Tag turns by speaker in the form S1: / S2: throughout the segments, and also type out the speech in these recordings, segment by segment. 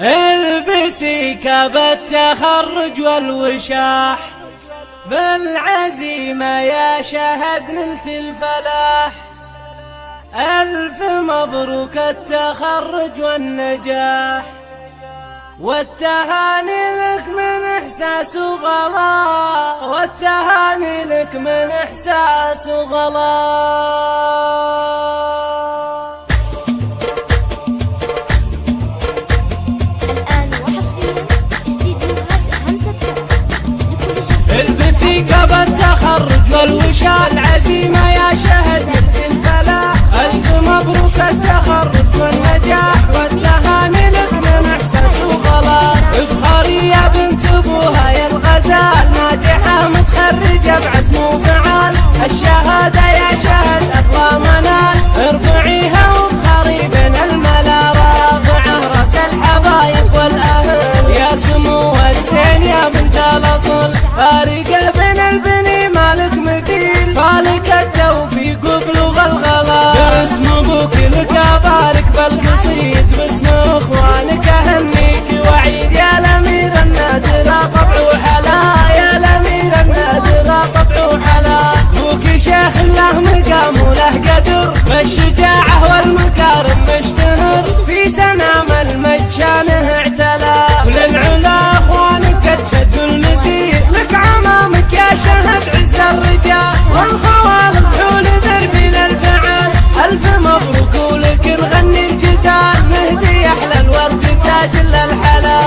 S1: البسي كاب التخرج والوشاح. بالعزيمة يا شهد نلت الفلاح. ألف مبروك التخرج والنجاح. والتهاني لك من إحساس وغلا والتهاني لك من إحساس وغلا البسي كب التخرج والوشال عزيمة يا شهد الفلاح ألف مبروك التخرج والنجاح والتهاني لك من إحساس وغلا. افخري يا بنت أبوها يا الغزال. ناجحة متخرجة بعزم وفعال. الشهادة يا شهد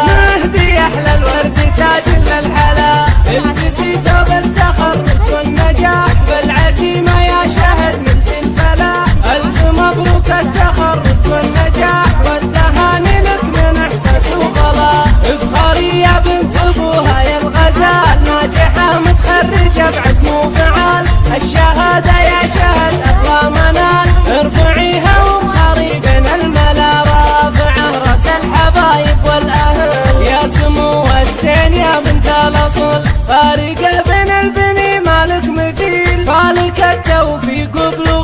S1: مهدي أحلى الورد تاج للحلا البسي ثوب التخرج والنجاح بالعزيمة يا شهد مثل الفلاح ألف مبروك التخرج والنجاح والتهاني لك من إحساس وغلا افخري يا بنت ابوها يا الغزال ناجحة متخرجة بعزم وفعال. الشهادة يا شهد اقوى que até o Vigo Blue.